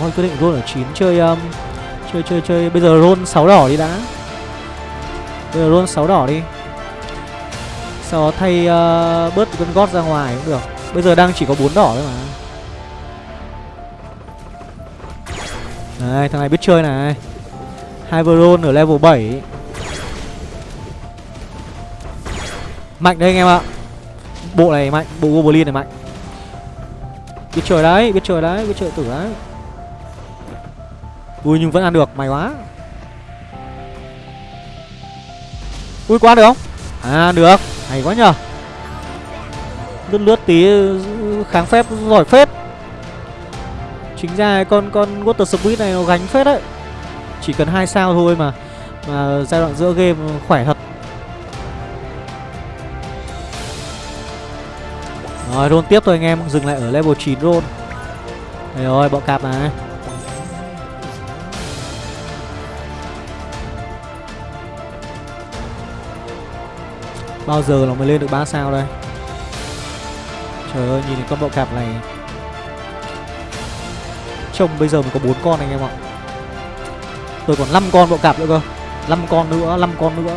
Thôi quyết định roll ở 9 chơi um, chơi chơi chơi. Bây giờ roll 6 đỏ đi đã. Bây giờ roll 6 đỏ đi. Sau đó thay uh, bớt con gót ra ngoài cũng được. Bây giờ đang chỉ có 4 đỏ thôi mà. Đấy, thằng này biết chơi này. Hai ở level 7. Mạnh đấy anh em ạ. Bộ này mạnh, bộ Goblin này mạnh. Biết chơi đấy, biết chơi đấy, biết chơi tử đấy. Ui nhưng vẫn ăn được, may quá. Ui quá được không? À được, hay quá nhờ. Lướt lướt tí kháng phép giỏi phết. Chính ra con con Water Spirit này nó gánh phết đấy. Chỉ cần hai sao thôi mà Mà giai đoạn giữa game khỏe thật. Rồi, roll tiếp thôi anh em, Dừng lại ở level 9 roll. Đây rồi bọ cạp này Bao giờ nó mới lên được 3 sao đây? Trời ơi, nhìn con bọ cạp này. Trông bây giờ mình có bốn con anh em ạ. Tôi còn 5 con bộ cạp nữa cơ. 5 con nữa, 5 con nữa.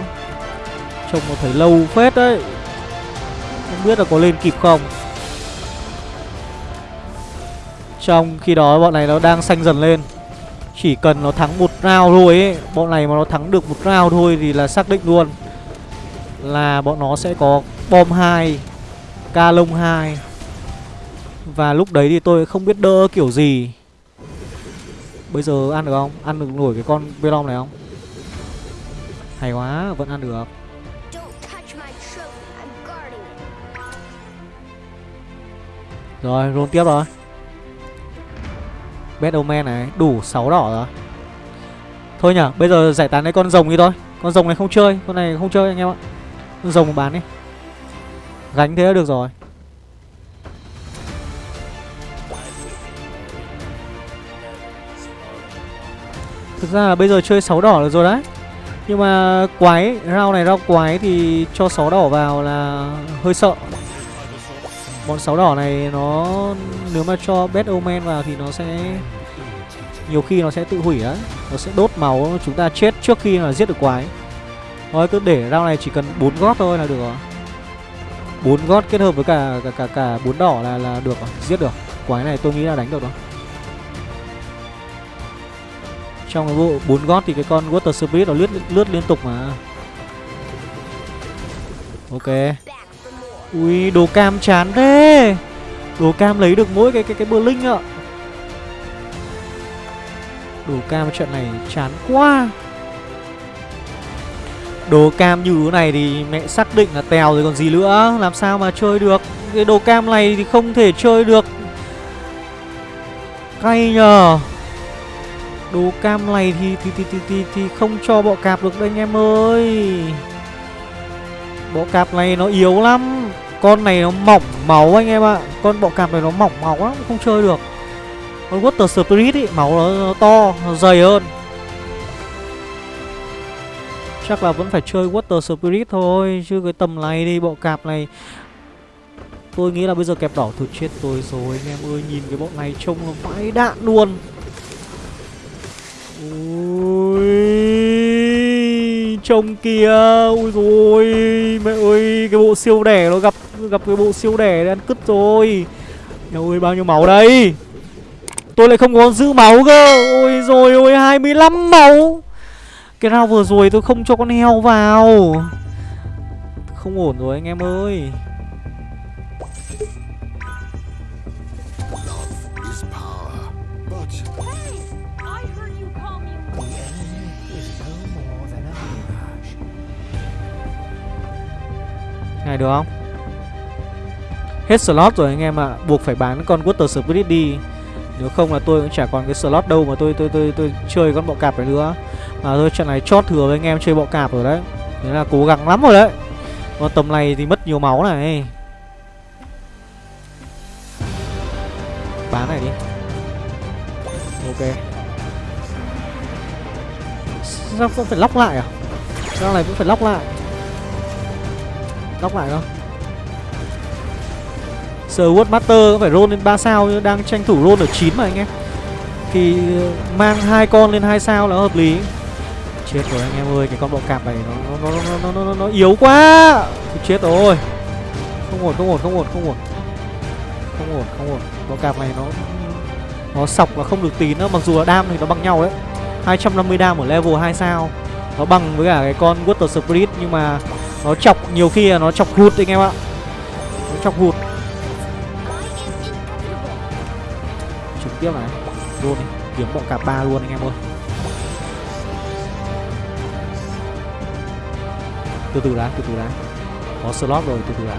Trông nó thấy lâu phết đấy. Không biết là có lên kịp không. Trong khi đó bọn này nó đang xanh dần lên. Chỉ cần nó thắng một round thôi ấy Bọn này mà nó thắng được một round thôi thì là xác định luôn Là bọn nó sẽ có bom 2 Ca lông 2 Và lúc đấy thì tôi không biết đỡ kiểu gì. Bây giờ ăn được không? Ăn được nổi cái con Venom này không? Hay quá, vẫn ăn được. Rồi, roll tiếp rồi. Batman này, đủ 6 đỏ rồi. Thôi nhở, bây giờ giải tán cái con rồng đi thôi. Con rồng này không chơi, con này không chơi anh em ạ. Con rồng bán đi. Gánh thế là được rồi Thực ra là bây giờ chơi 6 đỏ được rồi đấy. Nhưng mà quái, rau này rau quái thì cho 6 đỏ vào là hơi sợ. Bọn 6 đỏ này nó nếu mà cho Bad Omen vào thì nó sẽ nhiều khi nó sẽ tự hủy đấy Nó sẽ đốt máu chúng ta chết trước khi là giết được quái. Thôi cứ để rau này chỉ cần 4 gót thôi là được rồi. 4 gót kết hợp với cả cả cả cả 4 đỏ là là được rồi, giết được. Quái này tôi nghĩ là đánh được rồi. Trong cái bộ 4 gót thì cái con Water Spirit nó lướt lướt liên tục mà. Ok. Ui, đồ cam chán thế. Đồ cam lấy được mỗi cái cái cái bờ linh ạ. Đồ cam trận này chán quá. Đồ cam như thế này thì mẹ xác định là tèo rồi còn gì nữa Làm sao mà chơi được Cái đồ cam này thì không thể chơi được Cay nhờ Đồ cam này thì thì, thì, thì, thì, thì không cho bọ cạp được đây anh em ơi. Bọ cạp này nó yếu lắm. Con này nó mỏng máu anh em ạ. Con bọ cạp này nó mỏng máu lắm Không chơi được. Con Water Spirit ý Máu nó, nó to, nó dày hơn. Chắc là vẫn phải chơi Water Spirit thôi Chứ cái tầm này đi bộ cạp này. Tôi nghĩ là bây giờ kẹp đỏ thôi chết tôi rồi anh em ơi. Nhìn cái bọn này trông nó vãi đạn luôn. Ui, Trông kìa Ui rồi Mẹ ơi, Cái bộ siêu đẻ nó gặp gặp cái bộ siêu đẻ để ăn cứt rồi. Mẹ ơi, bao nhiêu máu đây? Tôi lại không có giữ máu cơ. Ôi rồi ôi 25 máu. Cái rau vừa rồi tôi không cho con heo vào. Không ổn rồi anh em ơi. Này được không? Hết slot rồi anh em ạ. À. Buộc phải bán con Water Spirit đi. Nếu không là tôi cũng chả còn cái slot đâu mà tôi tôi tôi tôi chơi con bọ cạp này nữa. Mà thôi, trận này chót thừa với anh em chơi bọ cạp rồi đấy. Thế là cố gắng lắm rồi đấy. Còn tầm này thì mất nhiều máu này. Bán này đi. Ok. Sao cũng phải lóc lại à? Sao này cũng phải lóc lại? Đóc lại không? Sword Master cũng phải roll lên 3 sao nhưng đang tranh thủ roll ở 9 mà anh em. Thì ờ, mang hai con lên 2 sao là hợp lý. Chết rồi anh em ơi cái con bọ cạp này nó nó nó nó nó, nó, nó yếu quá. Chết rồi. Không ổn không ổn không ổn không ổn. Không ổn không ổn. Bọ cạp này nó nó sọc và không được tí nữa. Mặc dù là đam thì nó bằng nhau đấy. 250 đam ở level 2 sao. Nó bằng với cả cái con water spirit nhưng mà nó chọc nhiều khi là nó chọc hụt anh em ạ. Nó chọc hụt. Trực tiếp này. Luôn này Kiếm bọn cả ba luôn anh em ơi. Từ từ đã, từ từ đã. Có slot rồi, từ từ đã.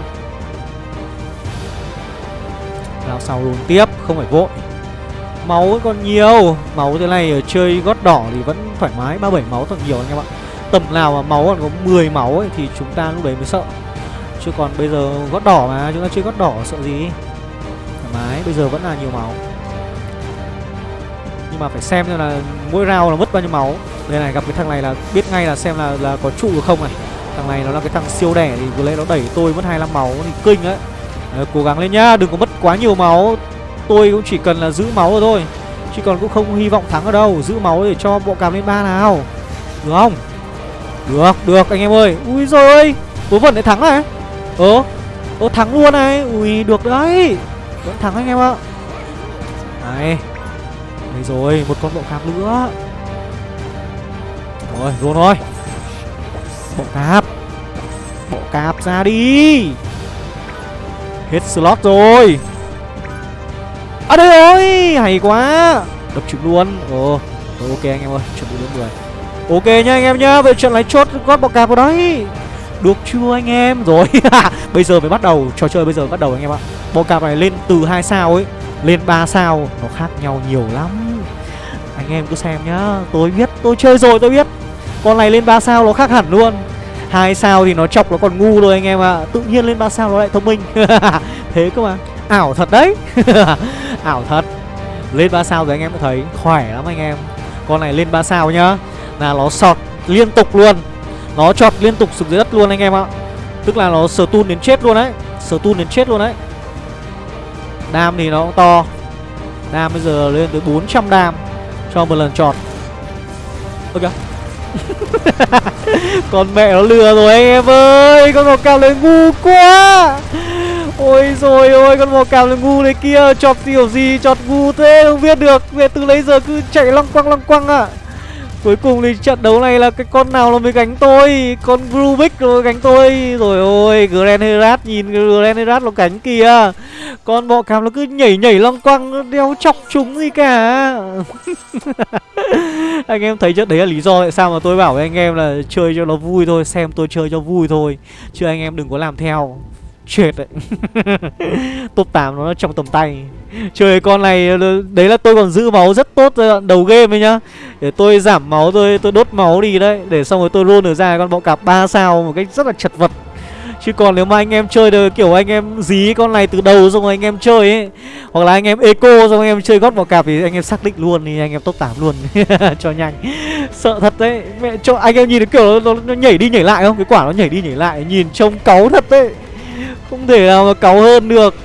Lao sau luôn tiếp, không phải vội. Máu còn nhiều. Máu thế này ở chơi gót đỏ thì vẫn thoải mái. 37 máu còn nhiều anh em ạ. Tầm nào mà máu còn có 10 máu ấy Thì chúng ta lúc đấy mới sợ. Chứ còn bây giờ gót đỏ mà Chúng ta chơi gót đỏ sợ gì? Thoải mái Bây giờ vẫn là nhiều máu. Nhưng mà phải xem xem là mỗi round là mất bao nhiêu máu. Đây này gặp cái thằng này là biết ngay là xem là là có trụ được không này. Thằng này nó là cái thằng siêu đẻ Thì vừa lấy nó đẩy tôi mất 25 máu thì kinh đấy. Đấy, Cố gắng lên nhá Đừng có mất quá nhiều máu. Tôi cũng chỉ cần là giữ máu rồi thôi. Chứ còn cũng không hy vọng thắng ở đâu Giữ máu để cho bộ cảm lên ba nào. Được không? Được được, anh em ơi. Ui rồi ơi Vớ vẩn lại thắng này Ơ Ơ, thắng luôn này. Ui, được đấy. Vẫn thắng anh em ạ. Này, Đây rồi, Một con bộ cạp nữa. Rồi, luôn rồi. Bộ cạp. Bộ cạp ra đi. Hết slot rồi. À đây rồi, Hay quá. Đập trực luôn. Ồ, ok anh em ơi, Chuẩn bị đến 10 Ok nhá anh em nhá, về trận lấy chốt gót bọc cạp vào đấy. Được chưa anh em? Rồi, <laughs> Bây giờ mới bắt đầu, Trò chơi bây giờ bắt đầu anh em ạ. Bọc cạp này lên từ 2 sao ấy, Lên 3 sao, Nó khác nhau nhiều lắm. Anh em cứ xem nhá, Tôi biết, Tôi chơi rồi, tôi biết. Con này lên 3 sao nó khác hẳn luôn. Hai sao thì nó chọc nó còn ngu rồi anh em ạ. À. Tự nhiên lên 3 sao nó lại thông minh. <laughs> Thế cơ mà. Ảo thật đấy. <laughs> Ảo thật. Lên 3 sao rồi anh em có thấy Khỏe lắm anh em. Con này lên 3 sao nhá. Là nó sọt liên tục luôn. Nó chọt liên tục xuống dưới đất luôn anh em ạ. Tức là nó sờ tun đến chết luôn đấy. Sờ tun đến chết luôn đấy. Đam thì nó cũng to. Đam bây giờ lên tới 400 đam Cho một lần chọt. Ok <laughs> Con mẹ nó lừa rồi anh em ơi. Con màu cam này ngu quá. Ôi rồi ôi, con màu cam này ngu này kia. Chọt kiểu gì, chọt ngu thế không biết được. Về từ lấy giờ cứ chạy lăng quăng lăng quăng à Cuối cùng thì trận đấu này là cái con nào nó mới gánh tôi? Con Rubik nó gánh tôi. Rồi ôi Grand Herat nhìn Grand Herat nó gánh kìa. Con bọ cạp nó cứ nhảy nhảy lăng quăng Nó đeo chọc chúng gì cả. <laughs> Anh em thấy chất đấy là lý do tại sao mà tôi bảo với anh em là chơi cho nó vui thôi, Xem tôi chơi cho vui thôi. Chứ anh em đừng có làm theo. Chết đấy. <laughs> Top 8 nó trong tầm tay. <laughs> Chơi con này ờ, Đấy là tôi còn giữ máu rất tốt giai đầu game ấy nhá. Để tôi giảm máu tôi tôi đốt máu đi đấy. Để xong rồi tôi roll được ra con bọ cạp 3 sao Một cách rất là chật vật. Chứ còn nếu mà anh em chơi được kiểu anh em dí con này từ đầu xong rồi anh em chơi ấy Hoặc là anh em eco xong anh em chơi gót bọ cạp thì anh em xác định luôn thì anh em top 8 luôn. <laughs> Cho nhanh. Sợ thật đấy. Mẹ cho anh em nhìn được kiểu nó, nó nhảy đi nhảy lại không? Cái quả nó nhảy đi nhảy lại Nhìn trông cáu thật đấy. Không thể nào mà cáu hơn được.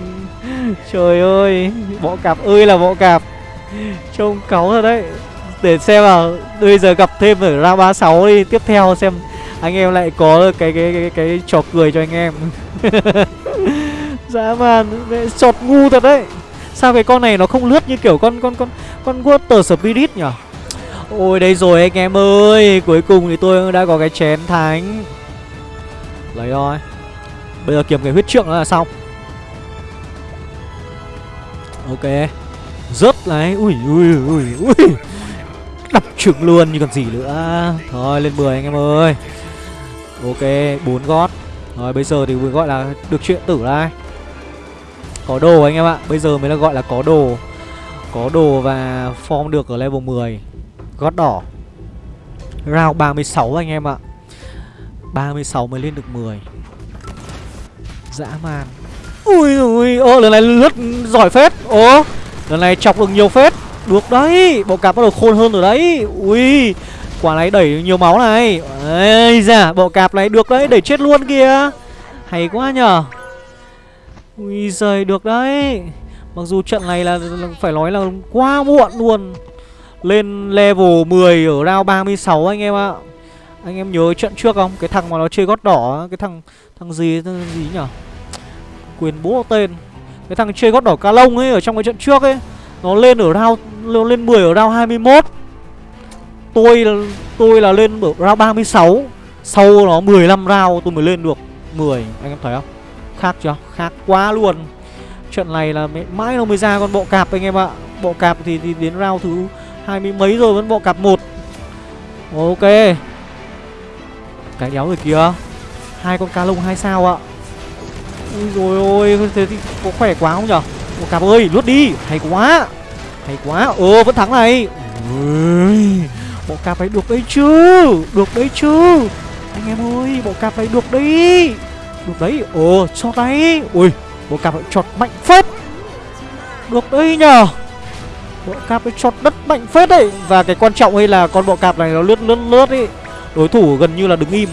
Trời ơi Bọ cạp ơi là bọ cạp. Trông cáu thật đấy. Để xem nào Bây giờ gặp thêm ở round 36 đi. Tiếp theo xem anh em lại có cái cái cái, cái trò cười cho anh em. <laughs> Dã man Chọt sọt ngu thật đấy. Sao cái con này nó không lướt như kiểu con con con con water spirit nhỉ? Ôi đây rồi anh em ơi. Cuối cùng thì tôi đã có cái chén thánh. Lấy rồi bây giờ kiếm cái huyết trượng là xong ok. Rớt này. Ui ui ui ui. Đập trứng luôn như còn gì nữa. Thôi lên 10 anh em ơi. Ok, bốn gót. Rồi bây giờ thì mới gọi là được chuyện tử đây Có đồ anh em ạ. Bây giờ mới là gọi là có đồ. Có đồ và form được ở level 10 Gót đỏ. Round 36 anh em ạ. 36 mới lên được 10 Dã man. Ui ui Ô lần này lướt giỏi phết. Ồ Lần này chọc được nhiều phết. Được đấy Bộ cạp bắt đầu khôn hơn rồi đấy. Ui Quả này đẩy nhiều máu này. Ây da Bộ cạp này được đấy Đẩy chết luôn kìa. Hay quá nhở Ui giời được đấy. Mặc dù trận này là, là phải nói là quá muộn luôn. Lên level 10 ở round 36 anh em ạ. Anh em nhớ trận trước không? Cái thằng mà nó chơi gót đỏ Cái thằng thằng gì thằng gì nhở Quyền bố tên. Cái thằng chơi gót đỏ ca lông ấy Ở trong cái trận trước ấy Nó lên ở round Lên 10 ở round 21 Tôi tôi là lên ở round 36 Sau nó 15 round tôi mới lên được 10 Anh em thấy không? Khác chưa? Khác quá luôn. Trận này là mãi nó mới ra con bộ cạp anh em ạ. Bộ cạp thì, thì đến round thứ hai mươi mấy rồi vẫn bộ cạp một. Ok. Cái đéo rồi kìa hai con cá lông hai sao ạ. Ui rồi ôi Thế thì có khỏe quá không nhở? Bộ cặp ơi lướt đi Hay quá Hay quá. Ờ vẫn thắng này. Ui, Bộ cặp ấy được đấy chứ Được đấy chứ. Anh em ơi bộ cặp này được đấy Được đấy. Ờ, Ồ cho đấy. Ui bộ cặp ấy chọt mạnh phết. Được đấy nhở? Bộ cạp ấy chọt đất mạnh phết đấy. Và cái quan trọng ấy là con bộ cạp này nó lướt lướt lướt ấy. Đối thủ gần như là đứng im.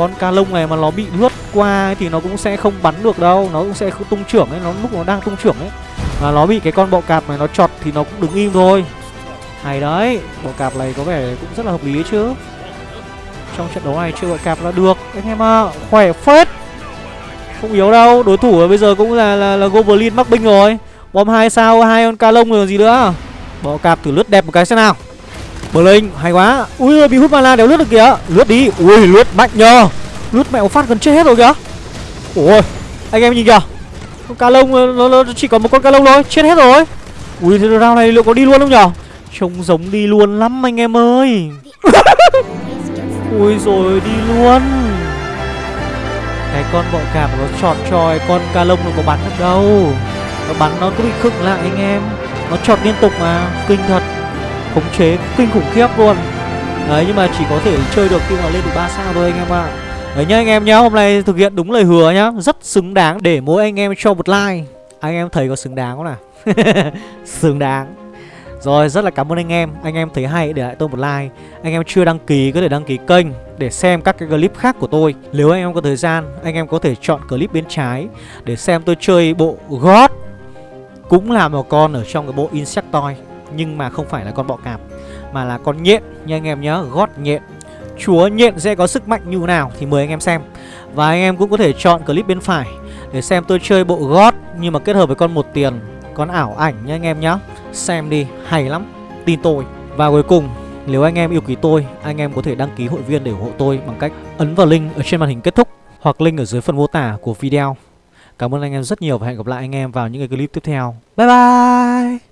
Con ca lông này mà nó bị lướt qua thì nó cũng sẽ không bắn được đâu Nó cũng sẽ không tung trưởng ấy Nó lúc nó đang tung trưởng ấy. Và nó bị cái con bọ cạp này nó chọt thì nó cũng đứng im thôi. Hay đấy bọ cạp này có vẻ cũng rất là hợp lý ấy chứ. Trong trận đấu này chơi bọ cạp là được. Anh em ạ à, Khỏe phết. Không yếu đâu Đối thủ bây giờ cũng là, là, là Goblin mắc binh rồi. Bom hai sao, hai con ca lông rồi gì nữa. Bọ cạp thử lướt đẹp một cái xem nào. Bờ linh, hay quá. Ui ơi bị hút mana đéo lướt được kìa. Lướt đi, ui lướt mạnh nhờ. Lướt mẹo phát gần chết hết rồi kìa. Ôi, anh em nhìn kìa. Con ca lông, nó, nó chỉ còn một con ca lông thôi. Chết hết rồi. Ui, thế round này liệu có đi luôn không nhở Trông giống đi luôn lắm anh em ơi. Ui rồi đi luôn. Cái con bọ cạp nó chọt tròi con ca lông nó có bắn được đâu. Nó bắn nó cứ bị khựng lại anh em. Nó trọt liên tục mà. Kinh thật. Khống chế kinh khủng khiếp luôn. Đấy, nhưng mà chỉ có thể chơi được khi mà lên được 3 sao thôi anh em ạ. Đấy nhá, anh em nhá, Hôm nay thực hiện đúng lời hứa nhá. Rất xứng đáng để mỗi anh em cho một like. Anh em thấy có xứng đáng không nào? <laughs> Xứng đáng. Rồi, rất là cảm ơn anh em. Anh em thấy hay để lại tôi một like. Anh em chưa đăng ký có thể đăng ký kênh Để xem các cái clip khác của tôi. Nếu anh em có thời gian, Anh em có thể chọn clip bên trái Để xem tôi chơi bộ God Cũng là một con ở trong cái bộ Insectoid. Nhưng mà không phải là con bọ cạp Mà là con nhện. Nha anh em nhớ gót nhện. Chúa nhện sẽ có sức mạnh như nào Thì mời anh em xem. Và anh em cũng có thể chọn clip bên phải Để xem tôi chơi bộ gót Nhưng mà kết hợp với con một tiền Con ảo ảnh nha anh em nhá. Xem đi, hay lắm. Tin tôi. Và cuối cùng nếu anh em yêu quý tôi Anh em có thể đăng ký hội viên để ủng hộ tôi Bằng cách ấn vào link ở trên màn hình kết thúc Hoặc link ở dưới phần mô tả của video. Cảm ơn anh em rất nhiều và hẹn gặp lại anh em vào những cái clip tiếp theo. Bye bye!